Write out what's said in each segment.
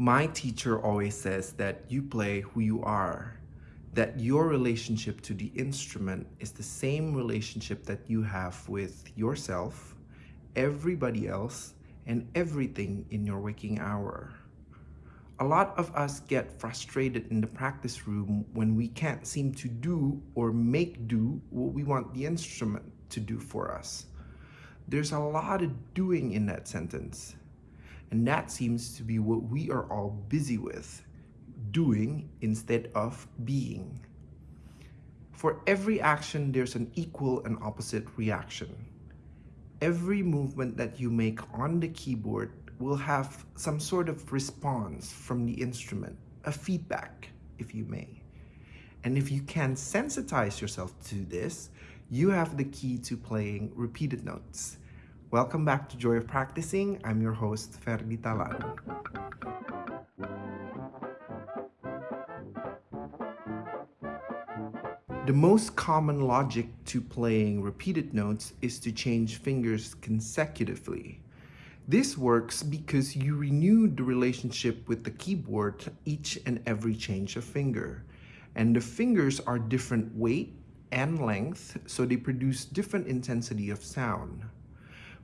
My teacher always says that you play who you are, that your relationship to the instrument is the same relationship that you have with yourself, everybody else, and everything in your waking hour. A lot of us get frustrated in the practice room when we can't seem to do or make do what we want the instrument to do for us. There's a lot of doing in that sentence. And that seems to be what we are all busy with, doing instead of being. For every action, there's an equal and opposite reaction. Every movement that you make on the keyboard will have some sort of response from the instrument, a feedback, if you may. And if you can sensitize yourself to this, you have the key to playing repeated notes. Welcome back to Joy of Practicing. I'm your host, Ferdi Talan. The most common logic to playing repeated notes is to change fingers consecutively. This works because you renew the relationship with the keyboard each and every change of finger. And the fingers are different weight and length, so they produce different intensity of sound.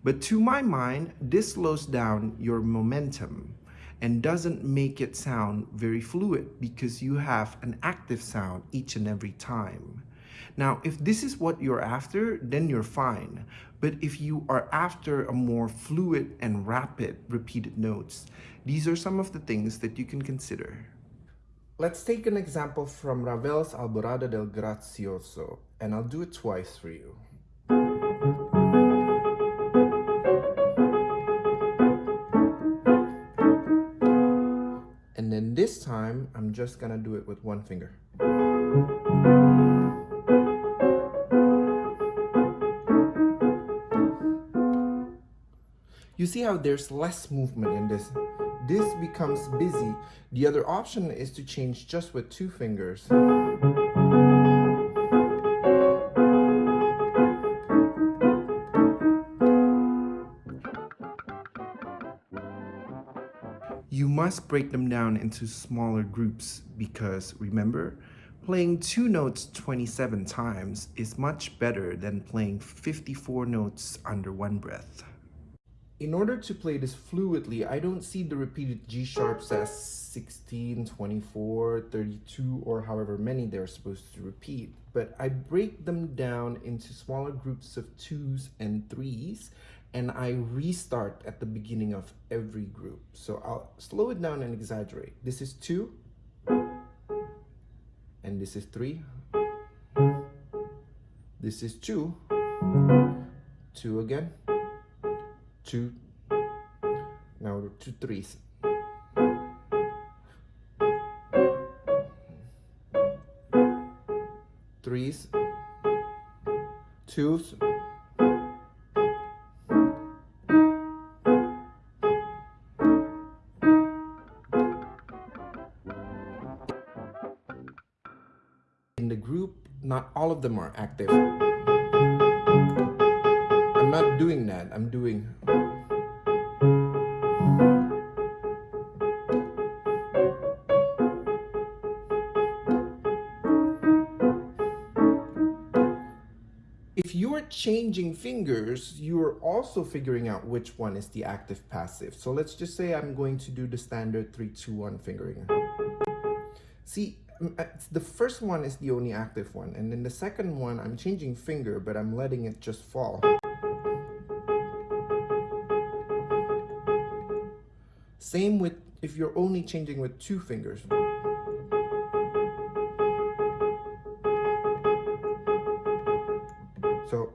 But to my mind, this slows down your momentum and doesn't make it sound very fluid because you have an active sound each and every time. Now, if this is what you're after, then you're fine. But if you are after a more fluid and rapid repeated notes, these are some of the things that you can consider. Let's take an example from Ravel's Alborada del Gracioso, and I'll do it twice for you. Time, I'm just gonna do it with one finger. You see how there's less movement in this. This becomes busy. The other option is to change just with two fingers. You must break them down into smaller groups because remember, playing two notes 27 times is much better than playing 54 notes under one breath. In order to play this fluidly, I don't see the repeated G sharps as 16, 24, 32, or however many they're supposed to repeat, but I break them down into smaller groups of twos and threes and I restart at the beginning of every group. So I'll slow it down and exaggerate. This is two, and this is three. This is two, two again, two, now two threes. Threes, twos, all of them are active. I'm not doing that. I'm doing... If you're changing fingers, you're also figuring out which one is the active passive. So let's just say I'm going to do the standard 3-2-1 fingering. See, Uh, the first one is the only active one and then the second one I'm changing finger but I'm letting it just fall. Same with if you're only changing with two fingers. So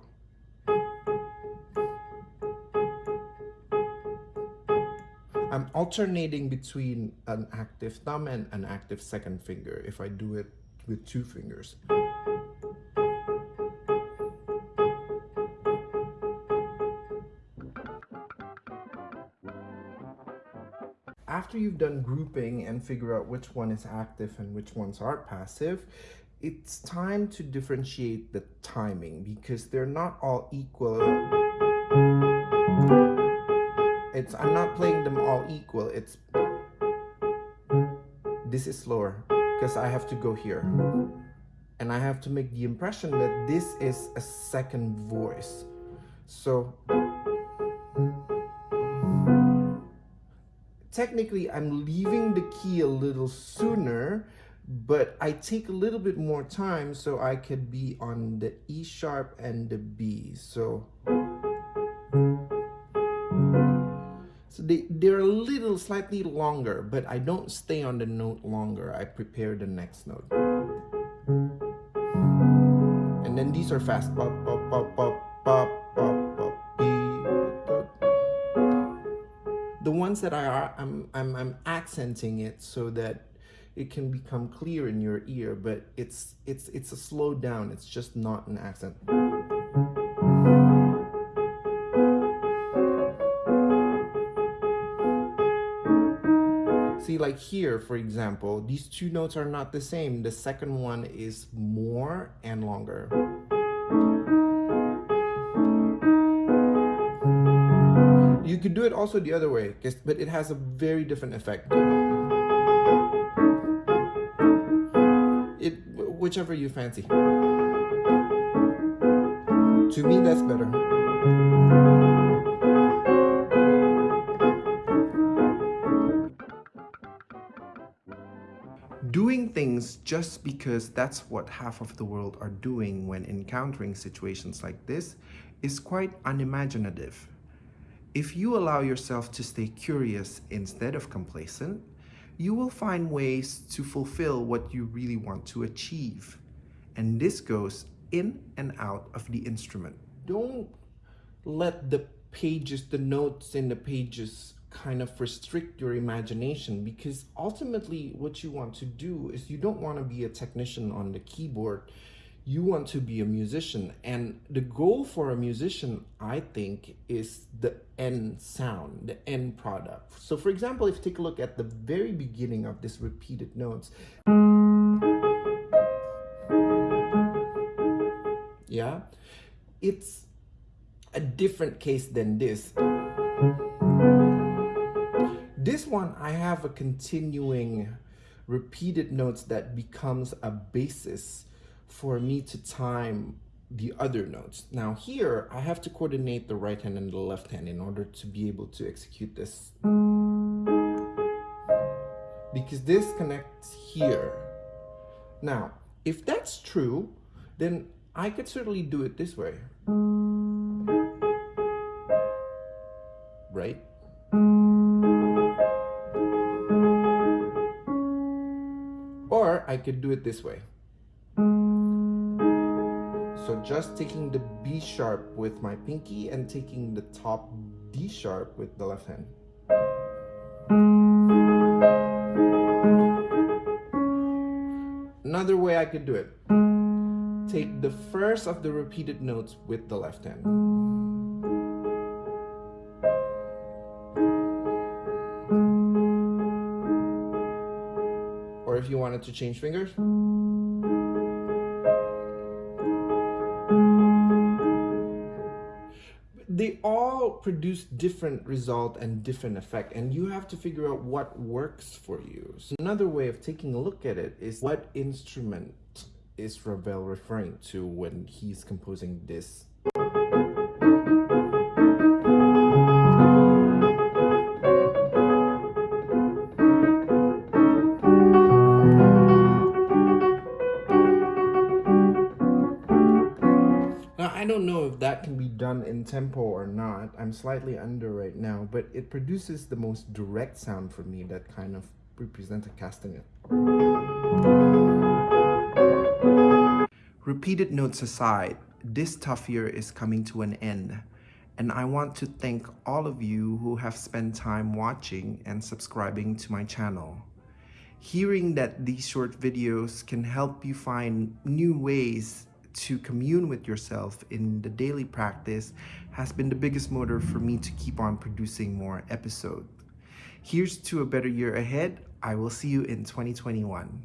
alternating between an active thumb and an active second finger if I do it with two fingers. After you've done grouping and figure out which one is active and which ones are passive, it's time to differentiate the timing because they're not all equal it's I'm not playing them all equal. It's this is slower because I have to go here. And I have to make the impression that this is a second voice. So technically I'm leaving the key a little sooner, but I take a little bit more time so I could be on the E sharp and the B. So they, they're a little slightly longer, but I don't stay on the note longer. I prepare the next note. And then these are fast. Pop, pop, pop, pop, pop, pop, the ones that I are, I'm, I'm, I'm accenting it so that it can become clear in your ear, but it's, it's, it's a slow down. It's just not an accent. Like here, for example, these two notes are not the same. The second one is more and longer. You could do it also the other way, but it has a very different effect. It, whichever you fancy. To me, that's better. Things just because that's what half of the world are doing when encountering situations like this is quite unimaginative. If you allow yourself to stay curious instead of complacent, you will find ways to fulfill what you really want to achieve. And this goes in and out of the instrument. Don't let the pages, the notes in the pages kind of restrict your imagination because ultimately what you want to do is you don't want to be a technician on the keyboard. You want to be a musician. And the goal for a musician i think is the end sound the end product. So for example if you take a look at the very beginning of this repeated notes. Yeah? It's a different case than this this one, I have a continuing repeated notes that becomes a basis for me to time the other notes. Now here, I have to coordinate the right hand and the left hand in order to be able to execute this. Because this connects here. Now, if that's true, then I could certainly do it this way. Right? I could do it this way. So just taking the B sharp with my pinky and taking the top D sharp with the left hand. Another way I could do it. Take the first of the repeated notes with the left hand. Wanted to change fingers. They all produce different result and different effect and you have to figure out what works for you. So another way of taking a look at it is what instrument is Ravel referring to when he's composing this in tempo or not. I'm slightly under right now, but it produces the most direct sound for me that kind of represents a castanet. Repeated notes aside, this tough year is coming to an end. And I want to thank all of you who have spent time watching and subscribing to my channel. Hearing that these short videos can help you find new ways to commune with yourself in the daily practice has been the biggest motor for me to keep on producing more episodes. Here's to a better year ahead. I will see you in 2021.